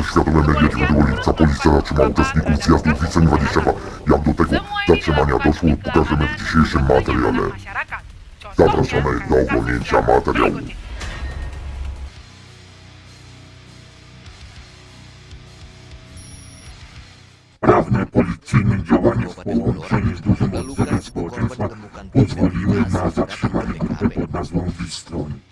Donoszą światowe media 9 lipca policja zatrzymała uczestników zjazdu Wiseń 22. Jak do tego zatrzymania doszło pokażemy w dzisiejszym materiale. Zapraszamy do oglądnięcia materiału. Sprawne policyjne działania w połączeniu z dużym odzewem społeczeństwa pozwoliły na zatrzymanie grupy pod nazwą Wistroń.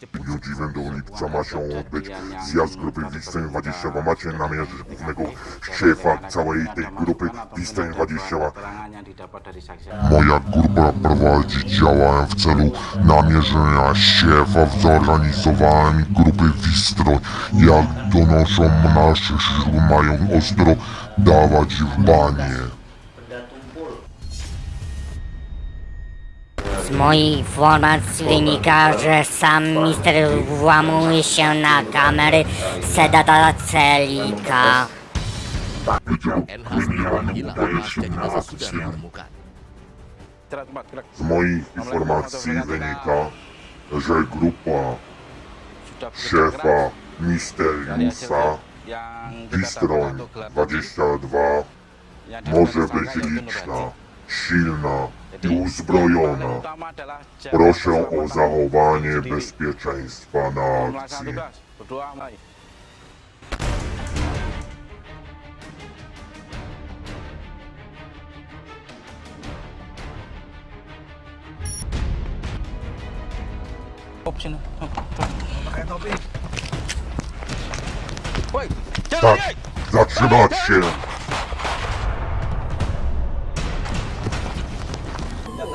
Cepu dniu 9 lipca ma się odbyć zjazd grupy Wiseń 22. Macie namierzyć głównego szefa całej tej grupy Wiseń 22. keterangan yang didapat dari saksi Moja grupa prowadzi działania w celu namierzenia szefa w zorganizowaniu grupy Wistroń. Jak donoszą nasze źródła, mają ostro dawać w banie. Z moich informacji wynika, że sam mister włamuje się na kamery Sedata Celika. Z moich informacji wynika, że grupa szefa Misteriusa gelap 22 yang może być liczna. Silna i uzbrojona. Proszę o zachowanie bezpieczeństwa na akcji. Tak, zatrzymać się!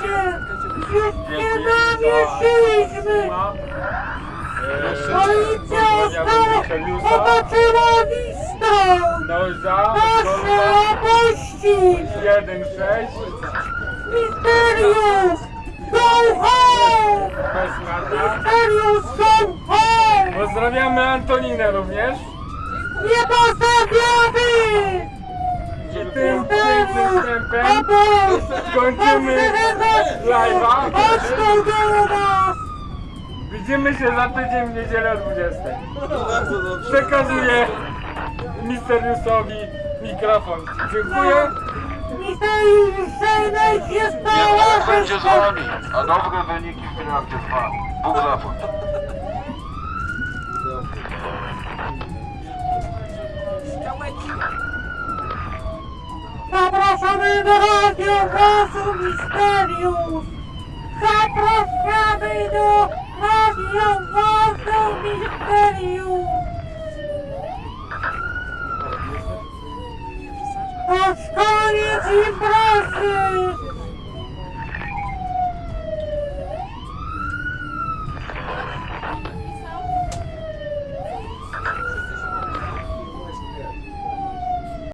się! Już nie namierzyliśmy! Policja otoczyła listą! Proszę opuścić! 1, 6, Misterium! Go home! Misterium go home! Pozdrawiamy Antoninę również. Nie postawiamy! I tym pięknym wstępem kończymy live'a. Chodź tu do nas! Widzimy się za tydzień w niedzielę o 20. Przekazuję Misteriusowi mikrofon. Dziękuję. Misterium przejmij się towarzystwem! a dobre wyniki w trakcie trwa. Bóg zapłać. Zapraszamy do radiowozu Misterium! Zapraszamy do radiowozu Misterium! To już koniec imprezy!